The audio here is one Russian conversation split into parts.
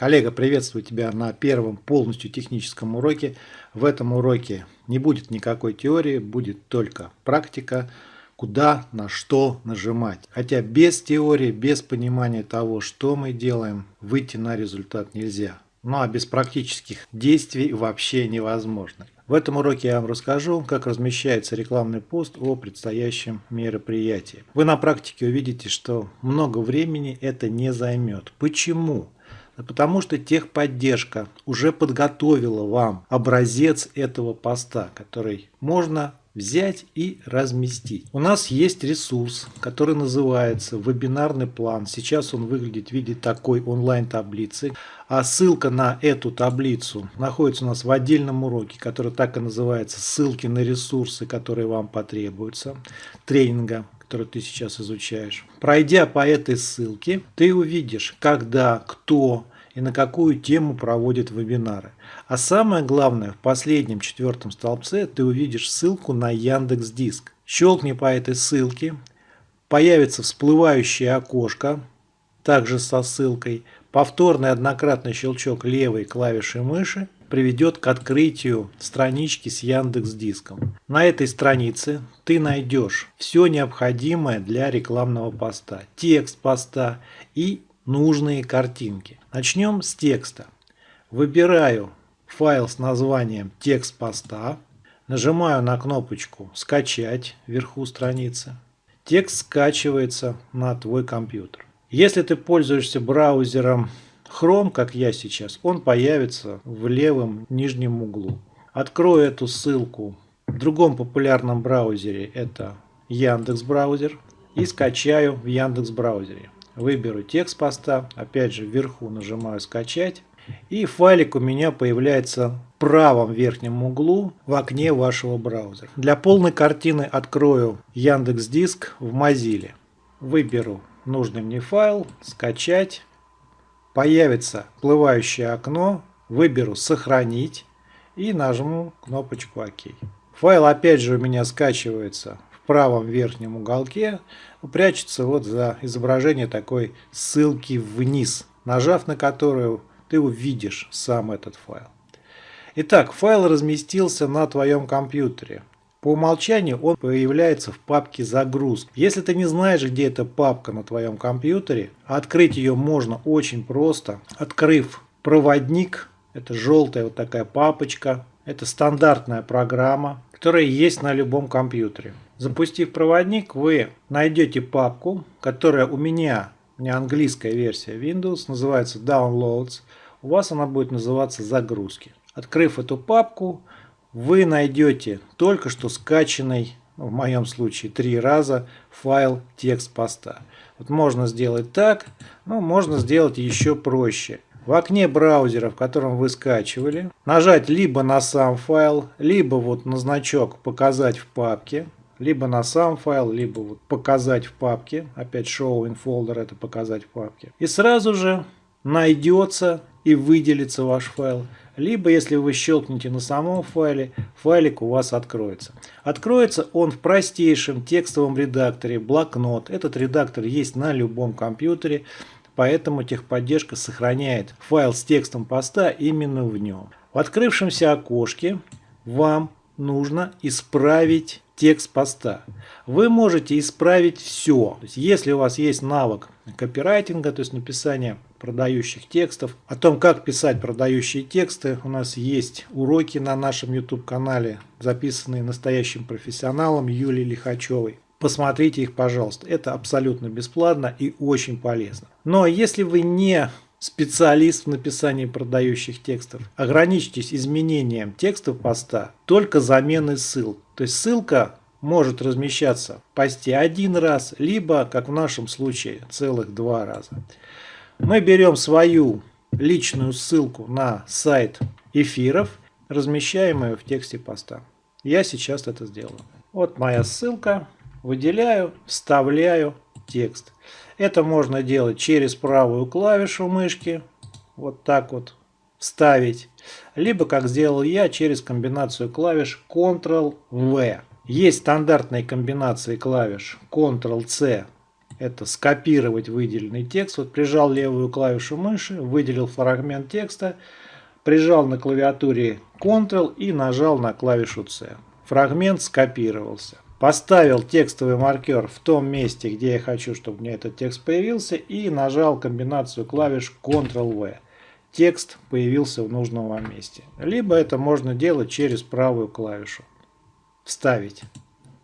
Коллега, приветствую тебя на первом полностью техническом уроке. В этом уроке не будет никакой теории, будет только практика, куда, на что нажимать. Хотя без теории, без понимания того, что мы делаем, выйти на результат нельзя. Ну а без практических действий вообще невозможно. В этом уроке я вам расскажу, как размещается рекламный пост о предстоящем мероприятии. Вы на практике увидите, что много времени это не займет. Почему? Потому что техподдержка уже подготовила вам образец этого поста, который можно взять и разместить. У нас есть ресурс, который называется вебинарный план. Сейчас он выглядит в виде такой онлайн-таблицы. А ссылка на эту таблицу находится у нас в отдельном уроке, который так и называется «Ссылки на ресурсы, которые вам потребуются» тренинга который ты сейчас изучаешь. Пройдя по этой ссылке, ты увидишь, когда, кто, и на какую тему проводит вебинары. А самое главное, в последнем четвертом столбце ты увидишь ссылку на Яндекс Диск. Щелкни по этой ссылке, появится всплывающее окошко, также со ссылкой. Повторный однократный щелчок левой клавиши мыши приведет к открытию странички с Яндекс Диском. На этой странице ты найдешь все необходимое для рекламного поста, текст поста и нужные картинки. Начнем с текста. Выбираю файл с названием текст поста, нажимаю на кнопочку «Скачать» вверху страницы. Текст скачивается на твой компьютер. Если ты пользуешься браузером Chrome, как я сейчас, он появится в левом нижнем углу. Открою эту ссылку в другом популярном браузере, это Яндекс браузер, и скачаю в Яндекс браузере. Выберу текст поста, опять же вверху нажимаю скачать. И файлик у меня появляется в правом верхнем углу в окне вашего браузера. Для полной картины открою Яндекс Диск в Mozilla. Выберу нужный мне файл, скачать. Появится всплывающее окно. Выберу сохранить и нажму кнопочку ОК. Файл опять же у меня скачивается правом верхнем уголке прячется вот за изображение такой ссылки вниз, нажав на которую ты увидишь сам этот файл. Итак, файл разместился на твоем компьютере. По умолчанию он появляется в папке «Загрузка». Если ты не знаешь, где эта папка на твоем компьютере, открыть ее можно очень просто, открыв проводник, это желтая вот такая папочка, это стандартная программа, которая есть на любом компьютере. Запустив проводник, вы найдете папку, которая у меня, у меня английская версия Windows, называется Downloads. У вас она будет называться Загрузки. Открыв эту папку, вы найдете только что скачанный, ну, в моем случае три раза, файл текст поста. Вот можно сделать так, но можно сделать еще проще. В окне браузера, в котором вы скачивали, нажать либо на сам файл, либо вот на значок «Показать в папке», либо на сам файл, либо вот показать в папке. Опять show in folder это показать в папке. И сразу же найдется и выделится ваш файл. Либо, если вы щелкнете на самом файле, файлик у вас откроется. Откроется он в простейшем текстовом редакторе блокнот. Этот редактор есть на любом компьютере, поэтому техподдержка сохраняет файл с текстом поста именно в нем. В открывшемся окошке вам нужно исправить текст поста. Вы можете исправить все. Есть, если у вас есть навык копирайтинга, то есть написания продающих текстов, о том, как писать продающие тексты, у нас есть уроки на нашем YouTube-канале, записанные настоящим профессионалом Юлией Лихачевой. Посмотрите их, пожалуйста. Это абсолютно бесплатно и очень полезно. Но если вы не специалист в написании продающих текстов. Ограничьтесь изменением текстов поста только заменой ссылок. То есть ссылка может размещаться в посте один раз, либо, как в нашем случае, целых два раза. Мы берем свою личную ссылку на сайт эфиров, размещаем ее в тексте поста. Я сейчас это сделаю. Вот моя ссылка. Выделяю, вставляю текст. Это можно делать через правую клавишу мышки. Вот так вот вставить. Либо, как сделал я, через комбинацию клавиш Ctrl-V. Есть стандартные комбинации клавиш Ctrl-C. это скопировать выделенный текст. Вот прижал левую клавишу мыши, выделил фрагмент текста, прижал на клавиатуре Ctrl и нажал на клавишу C. Фрагмент скопировался. Поставил текстовый маркер в том месте, где я хочу, чтобы у меня этот текст появился, и нажал комбинацию клавиш Ctrl-V. Текст появился в нужном вам месте. Либо это можно делать через правую клавишу. Вставить.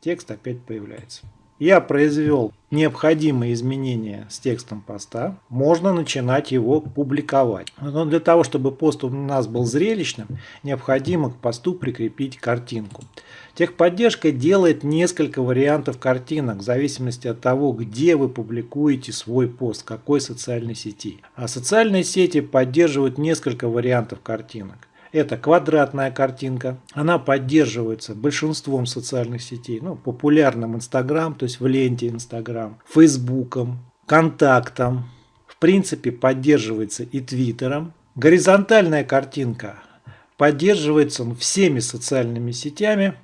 Текст опять появляется я произвел необходимые изменения с текстом поста, можно начинать его публиковать. Но для того, чтобы пост у нас был зрелищным, необходимо к посту прикрепить картинку. Техподдержка делает несколько вариантов картинок в зависимости от того, где вы публикуете свой пост, какой социальной сети. А социальные сети поддерживают несколько вариантов картинок. Это квадратная картинка. Она поддерживается большинством социальных сетей. Ну, популярным Инстаграм, то есть в ленте Инстаграм, Фейсбуком, Контактом. В принципе, поддерживается и Твиттером. Горизонтальная картинка поддерживается всеми социальными сетями,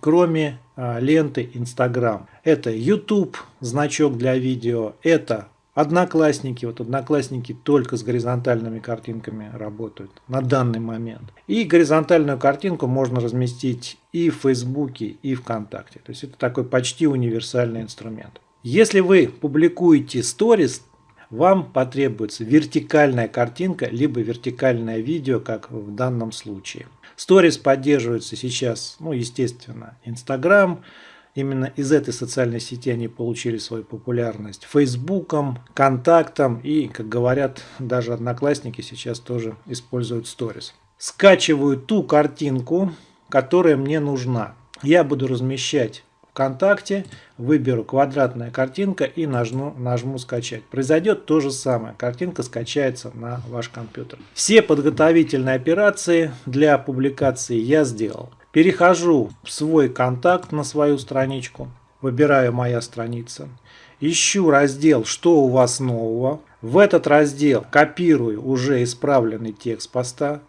кроме а, ленты Инстаграм. Это YouTube, значок для видео, это Одноклассники, вот одноклассники только с горизонтальными картинками работают на данный момент. И горизонтальную картинку можно разместить и в Фейсбуке, и ВКонтакте. То есть это такой почти универсальный инструмент. Если вы публикуете сторис, вам потребуется вертикальная картинка, либо вертикальное видео, как в данном случае. Сторис поддерживается сейчас, ну, естественно, Инстаграм, Именно из этой социальной сети они получили свою популярность. Фейсбуком, контактом и, как говорят, даже одноклассники сейчас тоже используют сторис. Скачиваю ту картинку, которая мне нужна. Я буду размещать ВКонтакте, выберу квадратная картинка и нажму, нажму скачать. Произойдет то же самое. Картинка скачается на ваш компьютер. Все подготовительные операции для публикации я сделал. Перехожу в свой контакт на свою страничку. Выбираю «Моя страница». Ищу раздел «Что у вас нового?». В этот раздел копирую уже исправленный текст поста.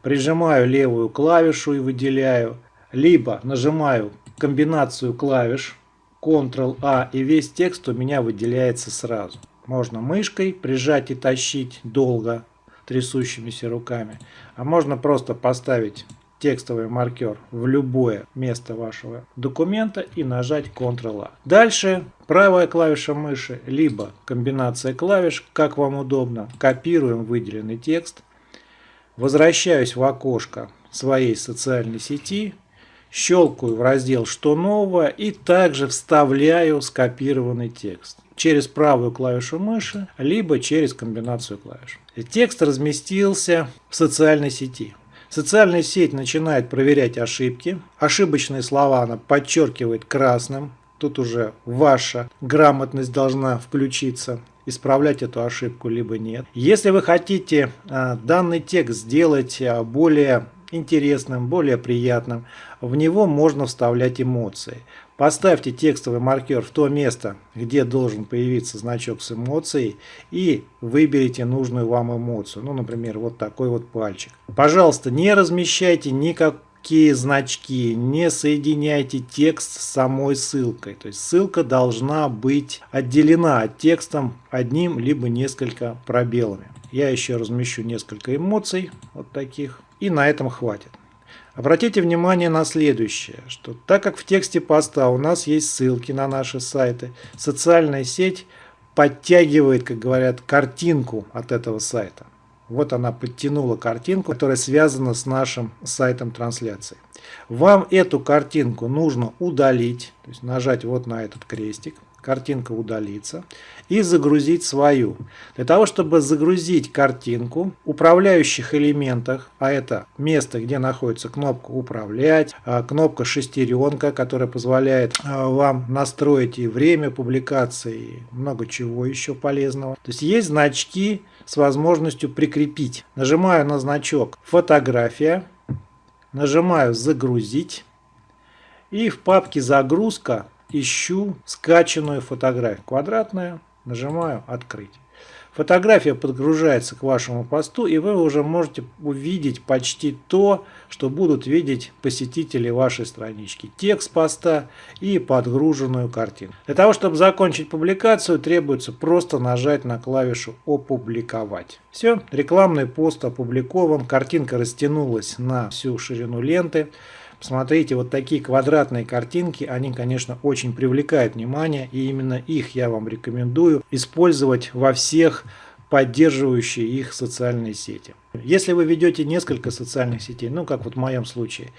Прижимаю левую клавишу и выделяю. Либо нажимаю комбинацию клавиш Ctrl-A и весь текст у меня выделяется сразу. Можно мышкой прижать и тащить долго трясущимися руками. А можно просто поставить текстовый маркер в любое место вашего документа и нажать Ctrl-A. Дальше правая клавиша мыши, либо комбинация клавиш, как вам удобно. Копируем выделенный текст. Возвращаюсь в окошко своей социальной сети, щелкаю в раздел «Что нового» и также вставляю скопированный текст через правую клавишу мыши, либо через комбинацию клавиш. Текст разместился в социальной сети. Социальная сеть начинает проверять ошибки. Ошибочные слова она подчеркивает красным. Тут уже ваша грамотность должна включиться исправлять эту ошибку, либо нет. Если вы хотите а, данный текст сделать а, более интересным, более приятным, в него можно вставлять эмоции. Поставьте текстовый маркер в то место, где должен появиться значок с эмоцией и выберите нужную вам эмоцию. Ну, например, вот такой вот пальчик. Пожалуйста, не размещайте никакие значки, не соединяйте текст с самой ссылкой. То есть ссылка должна быть отделена от текстом одним либо несколько пробелами. Я еще размещу несколько эмоций, вот таких, и на этом хватит. Обратите внимание на следующее, что так как в тексте поста у нас есть ссылки на наши сайты, социальная сеть подтягивает, как говорят, картинку от этого сайта. Вот она подтянула картинку, которая связана с нашим сайтом трансляции. Вам эту картинку нужно удалить, то есть нажать вот на этот крестик картинка удалится, и загрузить свою. Для того, чтобы загрузить картинку, управляющих элементах, а это место, где находится кнопка «Управлять», а, кнопка «Шестеренка», которая позволяет а, вам настроить и время публикации, и много чего еще полезного. То есть есть значки с возможностью прикрепить. Нажимаю на значок «Фотография», нажимаю «Загрузить», и в папке «Загрузка» ищу скачанную фотографию. Квадратная, нажимаю «Открыть». Фотография подгружается к вашему посту, и вы уже можете увидеть почти то, что будут видеть посетители вашей странички. Текст поста и подгруженную картину. Для того, чтобы закончить публикацию, требуется просто нажать на клавишу «Опубликовать». Все, рекламный пост опубликован, картинка растянулась на всю ширину ленты. Посмотрите, вот такие квадратные картинки, они, конечно, очень привлекают внимание, и именно их я вам рекомендую использовать во всех поддерживающие их социальные сети. Если вы ведете несколько социальных сетей, ну как вот в моем случае,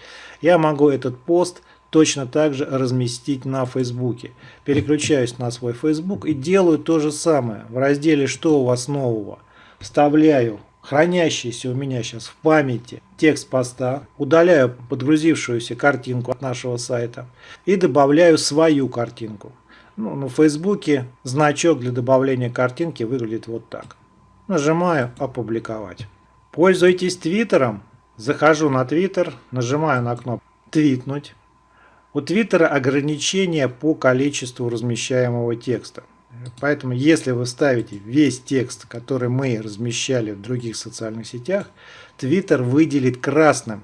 я могу этот пост точно так же разместить на Фейсбуке. Переключаюсь на свой Фейсбук и делаю то же самое. В разделе «Что у вас нового?» вставляю хранящийся у меня сейчас в памяти текст поста, удаляю подгрузившуюся картинку от нашего сайта и добавляю свою картинку. Ну, на Фейсбуке значок для добавления картинки выглядит вот так. Нажимаю «Опубликовать». Пользуйтесь Твиттером. Захожу на Твиттер, нажимаю на кнопку «Твитнуть». У Твиттера ограничения по количеству размещаемого текста. Поэтому, если вы ставите весь текст, который мы размещали в других социальных сетях, Twitter выделит красным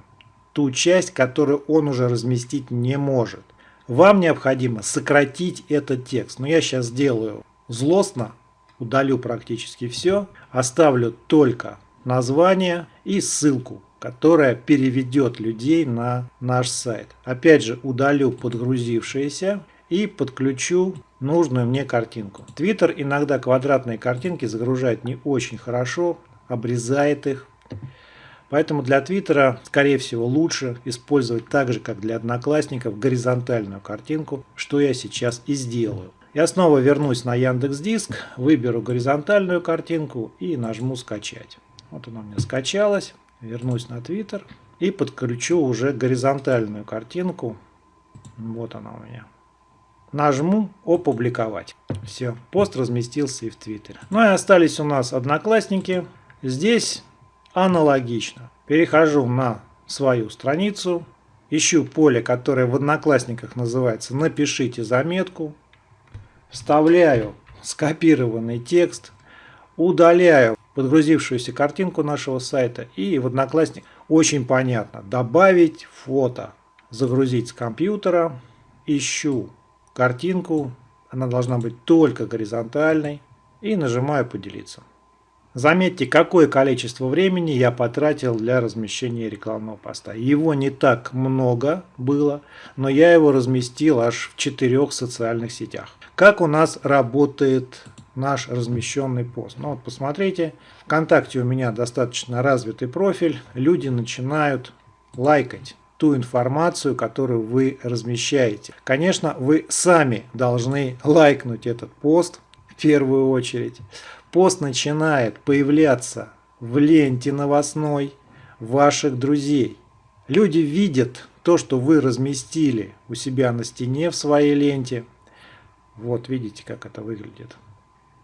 ту часть, которую он уже разместить не может. Вам необходимо сократить этот текст. Но я сейчас сделаю злостно, удалю практически все, оставлю только название и ссылку, которая переведет людей на наш сайт. Опять же удалю подгрузившиеся и подключу нужную мне картинку. Твиттер иногда квадратные картинки загружает не очень хорошо, обрезает их. Поэтому для Твиттера, скорее всего, лучше использовать так же, как для Одноклассников, горизонтальную картинку, что я сейчас и сделаю. Я снова вернусь на Яндекс Диск, выберу горизонтальную картинку и нажму «Скачать». Вот она у меня скачалась. Вернусь на Твиттер и подключу уже горизонтальную картинку. Вот она у меня нажму «Опубликовать». Все, пост разместился и в Твиттере. Ну и остались у нас одноклассники. Здесь аналогично. Перехожу на свою страницу, ищу поле, которое в одноклассниках называется «Напишите заметку», вставляю скопированный текст, удаляю подгрузившуюся картинку нашего сайта и в одноклассник очень понятно добавить фото, загрузить с компьютера, ищу картинку, она должна быть только горизонтальной, и нажимаю «Поделиться». Заметьте, какое количество времени я потратил для размещения рекламного поста. Его не так много было, но я его разместил аж в четырех социальных сетях. Как у нас работает наш размещенный пост? Ну вот посмотрите, ВКонтакте у меня достаточно развитый профиль, люди начинают лайкать ту информацию, которую вы размещаете. Конечно, вы сами должны лайкнуть этот пост в первую очередь. Пост начинает появляться в ленте новостной ваших друзей. Люди видят то, что вы разместили у себя на стене в своей ленте. Вот видите, как это выглядит.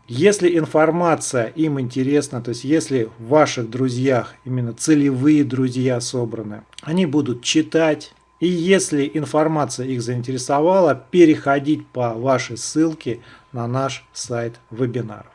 Если информация им интересна, то есть если в ваших друзьях именно целевые друзья собраны, они будут читать. И если информация их заинтересовала, переходить по вашей ссылке на наш сайт вебинаров.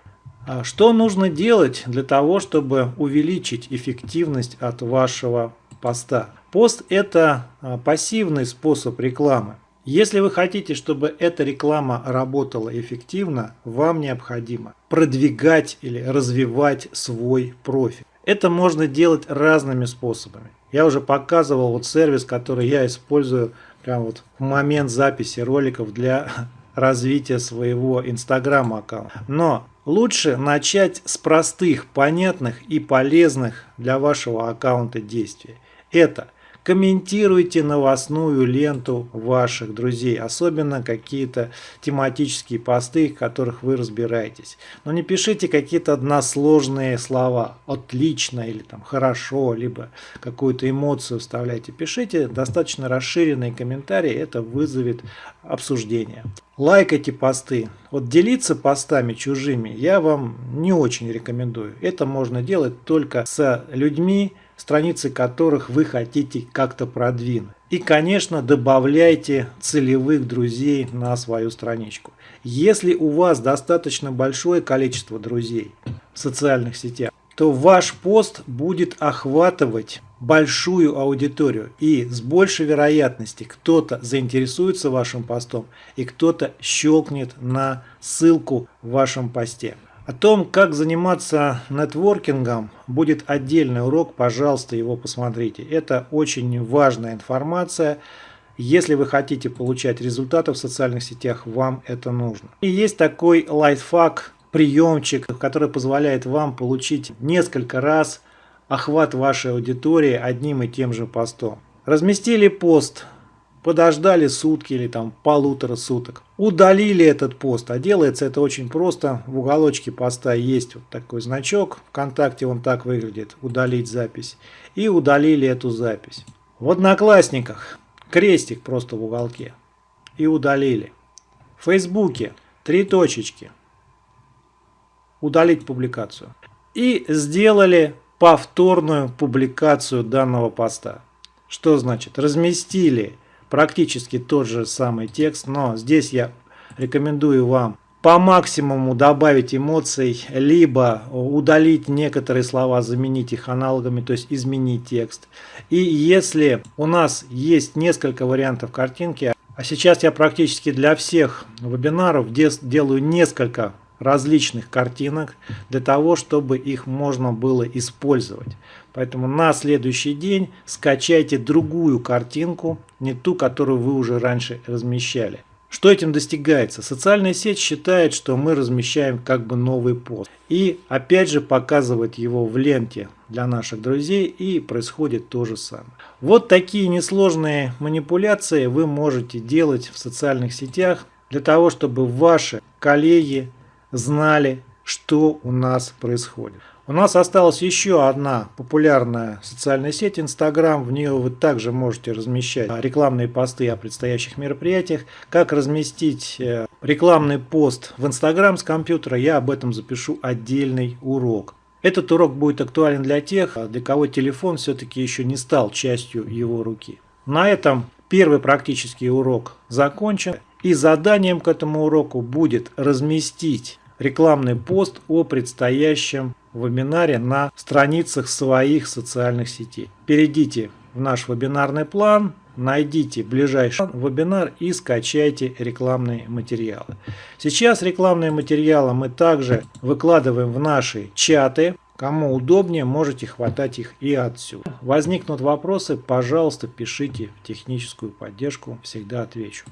А что нужно делать для того, чтобы увеличить эффективность от вашего поста? Пост – это а, пассивный способ рекламы. Если вы хотите, чтобы эта реклама работала эффективно, вам необходимо продвигать или развивать свой профиль. Это можно делать разными способами. Я уже показывал вот сервис, который я использую прямо вот в момент записи роликов для развития своего инстаграм аккаунта. Но лучше начать с простых, понятных и полезных для вашего аккаунта действий. Это – Комментируйте новостную ленту ваших друзей, особенно какие-то тематические посты, в которых вы разбираетесь. Но не пишите какие-то односложные слова, отлично или там хорошо, либо какую-то эмоцию вставляйте. Пишите достаточно расширенные комментарии, это вызовет обсуждение. Лайкайте посты. Вот делиться постами чужими я вам не очень рекомендую. Это можно делать только с людьми, страницы которых вы хотите как-то продвинуть. И, конечно, добавляйте целевых друзей на свою страничку. Если у вас достаточно большое количество друзей в социальных сетях, то ваш пост будет охватывать большую аудиторию. И с большей вероятностью кто-то заинтересуется вашим постом и кто-то щелкнет на ссылку в вашем посте. О том, как заниматься нетворкингом, будет отдельный урок, пожалуйста, его посмотрите. Это очень важная информация. Если вы хотите получать результаты в социальных сетях, вам это нужно. И есть такой лайфхак, приемчик, который позволяет вам получить несколько раз охват вашей аудитории одним и тем же постом. Разместили пост, подождали сутки или там полутора суток. Удалили этот пост, а делается это очень просто. В уголочке поста есть вот такой значок, ВКонтакте он так выглядит, удалить запись. И удалили эту запись. В Одноклассниках крестик просто в уголке. И удалили. В Фейсбуке три точечки. Удалить публикацию. И сделали повторную публикацию данного поста. Что значит? Разместили практически тот же самый текст, но здесь я рекомендую вам по максимуму добавить эмоций, либо удалить некоторые слова, заменить их аналогами, то есть изменить текст. И если у нас есть несколько вариантов картинки, а сейчас я практически для всех вебинаров делаю несколько различных картинок для того, чтобы их можно было использовать. Поэтому на следующий день скачайте другую картинку, не ту, которую вы уже раньше размещали. Что этим достигается? Социальная сеть считает, что мы размещаем как бы новый пост. И опять же показывает его в ленте для наших друзей и происходит то же самое. Вот такие несложные манипуляции вы можете делать в социальных сетях для того, чтобы ваши коллеги знали, что у нас происходит. У нас осталась еще одна популярная социальная сеть Instagram. В нее вы также можете размещать рекламные посты о предстоящих мероприятиях. Как разместить э, рекламный пост в Instagram с компьютера, я об этом запишу отдельный урок. Этот урок будет актуален для тех, для кого телефон все-таки еще не стал частью его руки. На этом первый практический урок закончен. И заданием к этому уроку будет разместить рекламный пост о предстоящем вебинаре на страницах своих социальных сетей. Перейдите в наш вебинарный план, найдите ближайший вебинар и скачайте рекламные материалы. Сейчас рекламные материалы мы также выкладываем в наши чаты. Кому удобнее, можете хватать их и отсюда. Возникнут вопросы, пожалуйста, пишите в техническую поддержку, всегда отвечу.